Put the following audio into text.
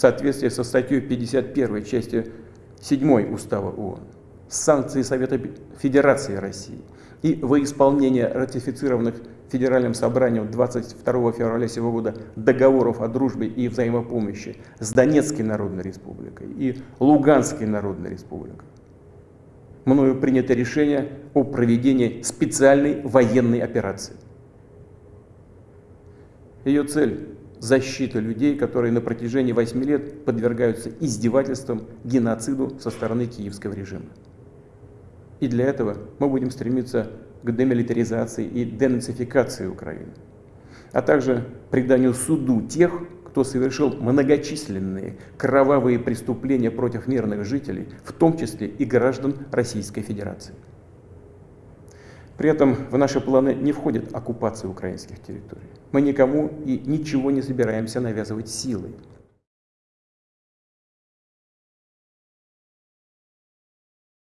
соответствии со статьей 51 части 7 Устава ООН, санкции Совета Федерации России и во исполнение ратифицированных Федеральным собранием 22 февраля сего года договоров о дружбе и взаимопомощи с Донецкой Народной Республикой и Луганской Народной Республикой. Мною принято решение о проведении специальной военной операции. Ее цель – защита людей, которые на протяжении 8 лет подвергаются издевательствам, геноциду со стороны киевского режима. И для этого мы будем стремиться к демилитаризации и денацификации Украины, а также преданию суду тех, кто совершил многочисленные кровавые преступления против мирных жителей, в том числе и граждан Российской Федерации. При этом в наши планы не входит оккупация украинских территорий. Мы никому и ничего не собираемся навязывать силой.